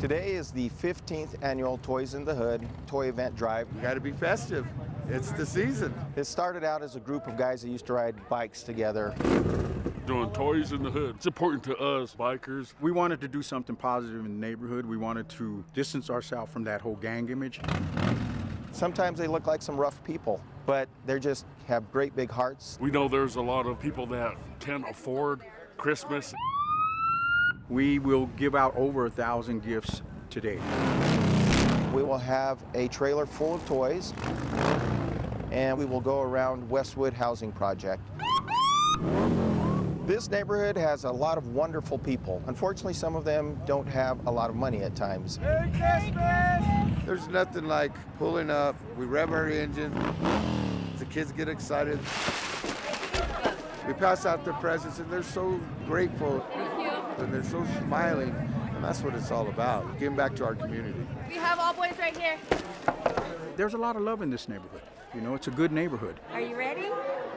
Today is the 15th annual Toys in the Hood toy event drive. You got to be festive. It's the season. It started out as a group of guys that used to ride bikes together. Doing Toys in the Hood. It's important to us, bikers. We wanted to do something positive in the neighborhood. We wanted to distance ourselves from that whole gang image. Sometimes they look like some rough people, but they just have great big hearts. We know there's a lot of people that can't afford Christmas. We will give out over a thousand gifts today. We will have a trailer full of toys, and we will go around Westwood Housing Project. This neighborhood has a lot of wonderful people. Unfortunately, some of them don't have a lot of money at times. Merry Christmas! There's nothing like pulling up, we rev our engine, the kids get excited. We pass out their presents and they're so grateful and they're so smiling and that's what it's all about, giving back to our community. We have all boys right here. There's a lot of love in this neighborhood. You know, it's a good neighborhood. Are you ready?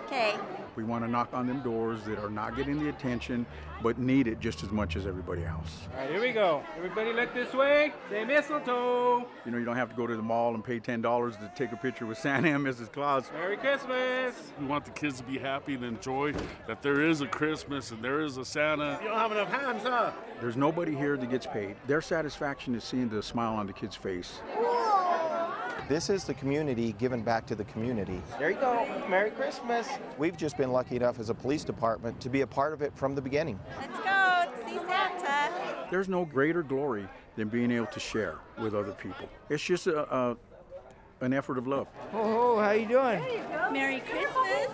Okay. We want to knock on them doors that are not getting the attention, but need it just as much as everybody else. All right, here we go. Everybody look this way. Say mistletoe. You know, you don't have to go to the mall and pay $10 to take a picture with Santa and Mrs. Claus. Merry Christmas. We want the kids to be happy and enjoy that there is a Christmas and there is a Santa. You don't have enough hands, huh? There's nobody here that gets paid. Their satisfaction is seeing the smile on the kid's face. This is the community giving back to the community. There you go. Merry Christmas. We've just been lucky enough as a police department to be a part of it from the beginning. Let's go see Santa. There's no greater glory than being able to share with other people. It's just a, a an effort of love. Oh, how you doing? You Merry Christmas.